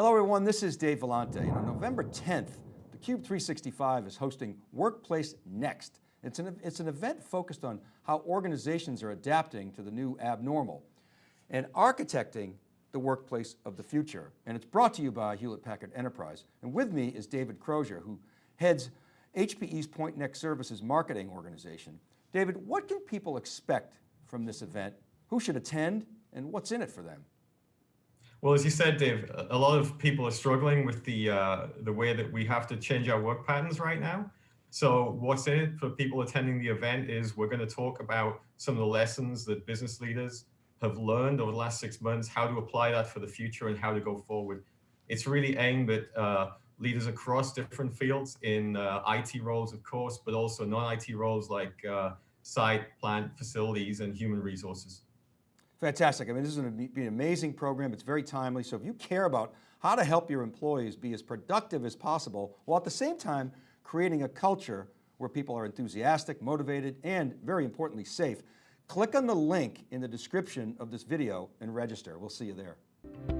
Hello everyone, this is Dave Vellante. And on November 10th, theCUBE 365 is hosting Workplace Next. It's an, it's an event focused on how organizations are adapting to the new abnormal and architecting the workplace of the future. And it's brought to you by Hewlett Packard Enterprise. And with me is David Crozier, who heads HPE's Pointnext Services marketing organization. David, what can people expect from this event? Who should attend and what's in it for them? Well, as you said, Dave, a lot of people are struggling with the uh, the way that we have to change our work patterns right now. So what's in it for people attending the event is we're going to talk about some of the lessons that business leaders have learned over the last six months, how to apply that for the future and how to go forward. It's really aimed at uh, leaders across different fields in uh, IT roles, of course, but also non-IT roles like uh, site, plant, facilities, and human resources. Fantastic. I mean, this is going to be an amazing program. It's very timely. So if you care about how to help your employees be as productive as possible, while at the same time creating a culture where people are enthusiastic, motivated, and very importantly, safe, click on the link in the description of this video and register. We'll see you there.